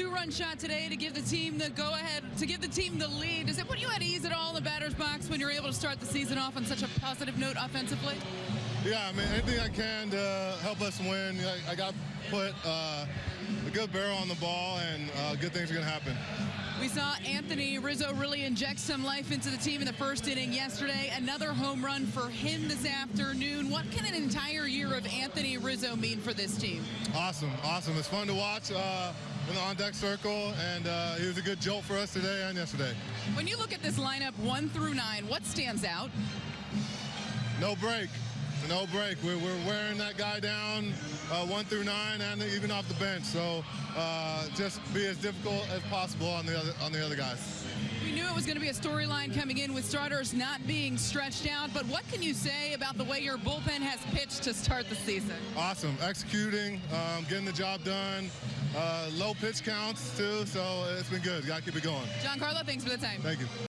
two-run shot today to give the team the go-ahead, to give the team the lead. Does it put you at ease at all in the batter's box when you're able to start the season off on such a positive note offensively? Yeah, I mean, anything I can to help us win. I, I got put uh, a good barrel on the ball, and uh, good things are going to happen. We saw Anthony Rizzo really inject some life into the team in the first inning yesterday. Another home run for him this afternoon. What can an entire year of Anthony Rizzo mean for this team? Awesome, awesome. It's fun to watch uh, in the on-deck circle, and uh, he was a good jolt for us today and yesterday. When you look at this lineup, one through nine, what stands out? No break. No break. We're, we're wearing that guy down uh, one through nine and even off the bench. So uh, just be as difficult as possible on the other on the other guys. It was going to be a storyline coming in with starters not being stretched out, but what can you say about the way your bullpen has pitched to start the season? Awesome. Executing, um, getting the job done. Uh, low pitch counts, too, so it's been good. Got to keep it going. Giancarlo, thanks for the time. Thank you.